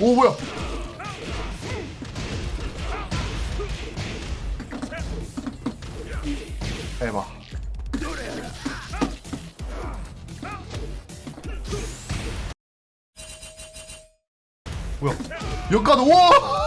오 뭐야? 해봐 뭐야? 역가도 우와!